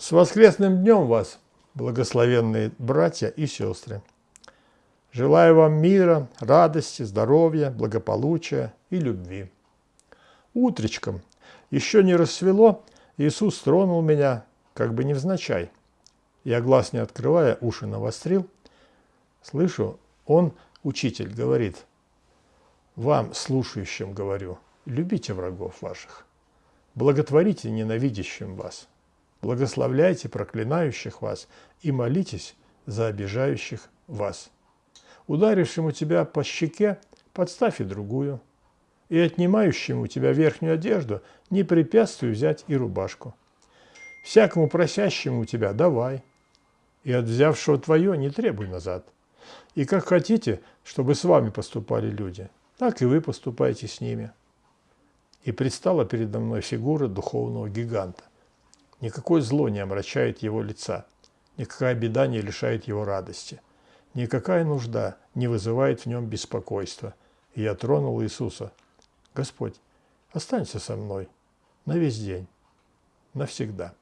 С воскресным днем вас, благословенные братья и сестры! Желаю вам мира, радости, здоровья, благополучия и любви. Утречком, еще не рассвело, Иисус тронул меня, как бы невзначай. Я глаз не открывая, уши навострил. Слышу, он, учитель, говорит, вам, слушающим, говорю, любите врагов ваших, благотворите ненавидящим вас, благословляйте проклинающих вас и молитесь за обижающих вас. Ударившему тебя по щеке, подставь и другую, и отнимающему у тебя верхнюю одежду не препятствуй взять и рубашку. Всякому просящему у тебя давай, и от взявшего твое не требуй назад. И как хотите, чтобы с вами поступали люди, так и вы поступайте с ними. И предстала передо мной фигура духовного гиганта. Никакое зло не омрачает его лица, никакая беда не лишает его радости, никакая нужда не вызывает в нем беспокойства. И я тронул Иисуса. Господь, останься со мной на весь день, навсегда.